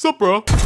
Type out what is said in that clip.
Sup, bro?